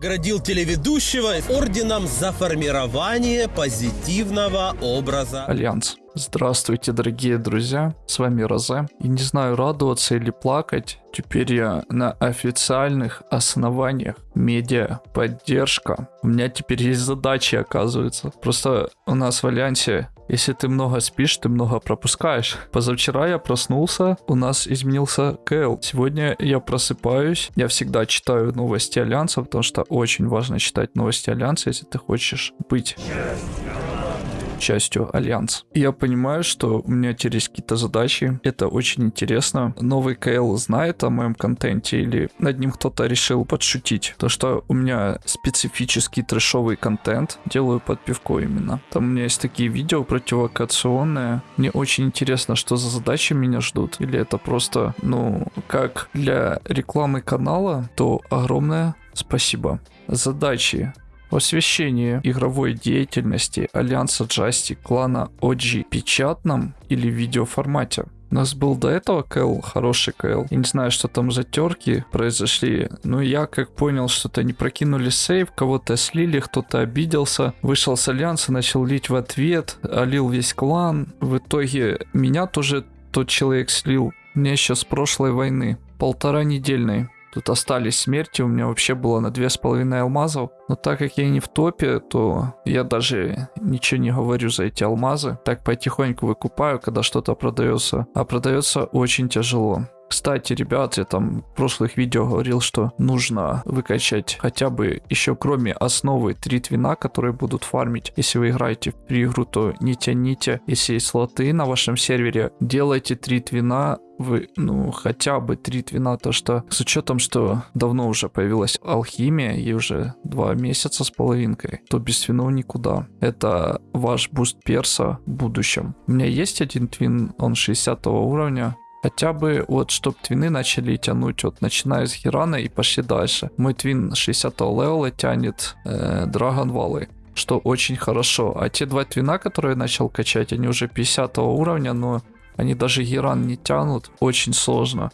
Градил телеведущего орденом за формирование позитивного образа. Альянс. Здравствуйте, дорогие друзья, с вами Розе. И не знаю, радоваться или плакать, теперь я на официальных основаниях. Медиа, поддержка. У меня теперь есть задачи, оказывается. Просто у нас в Альянсе если ты много спишь, ты много пропускаешь. Позавчера я проснулся, у нас изменился КЛ. Сегодня я просыпаюсь, я всегда читаю новости Альянса, потому что очень важно читать новости Альянса, если ты хочешь быть частью Альянса. И я понимаю, что у меня есть какие-то задачи. Это очень интересно. Новый КЛ знает о моем контенте или над ним кто-то решил подшутить. То, что у меня специфический трэшовый контент, делаю под пивко именно. Там у меня есть такие видео противокационные. Мне очень интересно, что за задачи меня ждут. Или это просто, ну, как для рекламы канала, то огромное спасибо. Задачи освещение игровой деятельности Альянса Джасти клана OG печатном или видеоформате. У нас был до этого КЛ, хороший КЛ. Я не знаю, что там за терки произошли. Но я как понял, что-то не прокинули сейв, кого-то слили, кто-то обиделся. Вышел с Альянса, начал лить в ответ, олил весь клан. В итоге меня тоже тот человек слил. Мне еще с прошлой войны. Полтора недельной. Тут остались смерти, у меня вообще было на две с половиной алмазов. Но так как я не в топе, то я даже ничего не говорю за эти алмазы. Так потихоньку выкупаю, когда что-то продается. А продается очень тяжело. Кстати, ребят, я там в прошлых видео говорил, что нужно выкачать хотя бы еще кроме основы три твина, которые будут фармить. Если вы играете в игру, то не тяните. Если есть слоты на вашем сервере, делайте три твина вы, ну, хотя бы три твина, то что с учетом, что давно уже появилась алхимия, и уже два месяца с половинкой, то без твинов никуда. Это ваш буст перса в будущем. У меня есть один твин, он 60 уровня, Хотя бы вот, чтобы твины начали тянуть, вот начиная с Хирана и пошли дальше. Мой твин 60 левела тянет э, что очень хорошо. А те два твина, которые я начал качать, они уже 50 уровня, но они даже Геран не тянут. Очень сложно.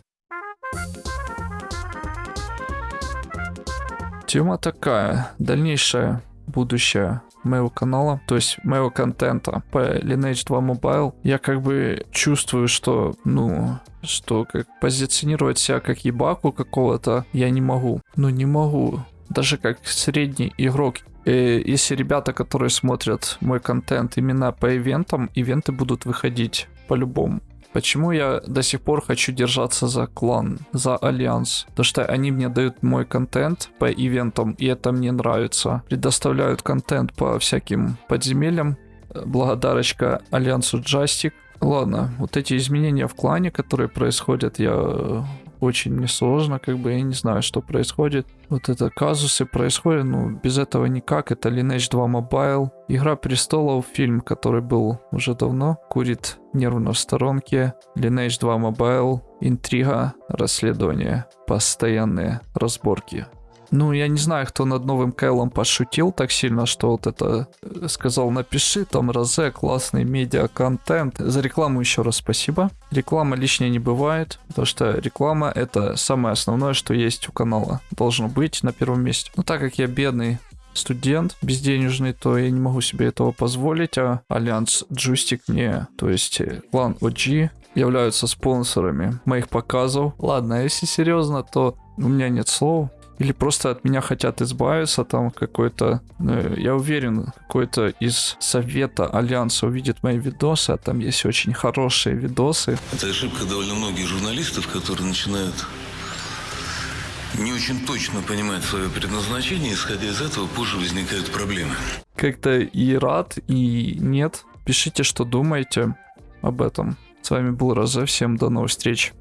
Тема такая. Дальнейшее будущее моего канала, то есть моего контента по Lineage 2 Mobile, я как бы чувствую, что, ну, что как позиционировать себя как ебаку какого-то я не могу. Ну, не могу. Даже как средний игрок э, если ребята, которые смотрят мой контент именно по ивентам, ивенты будут выходить по-любому. Почему я до сих пор хочу держаться за клан, за альянс? Потому что они мне дают мой контент по ивентам, и это мне нравится. Предоставляют контент по всяким подземельям. Благодарочка альянсу Джастик. Ладно, вот эти изменения в клане, которые происходят, я очень несложно, как бы я не знаю, что происходит. Вот это казусы происходят, ну, без этого никак. Это Lineage 2 Mobile. Игра престолов, фильм, который был уже давно, курит нервно в сторонке. Lineage 2 Mobile, интрига, расследование, постоянные разборки. Ну, я не знаю, кто над новым Кайлом пошутил так сильно, что вот это э, сказал, напиши там Розе, классный медиа-контент. За рекламу еще раз спасибо. Реклама лишней не бывает, потому что реклама это самое основное, что есть у канала. Должно быть на первом месте. Но так как я бедный студент безденежный, то я не могу себе этого позволить, а Альянс Джустик мне, то есть э, клан OG, являются спонсорами моих показов. Ладно, если серьезно, то у меня нет слов. Или просто от меня хотят избавиться, там какой-то, ну, я уверен, какой-то из совета Альянса увидит мои видосы, а там есть очень хорошие видосы. Это ошибка довольно многих журналистов, которые начинают не очень точно понимать свое предназначение, исходя из этого позже возникают проблемы. Как-то и рад, и нет. Пишите, что думаете об этом. С вами был Розе, всем до новых встреч.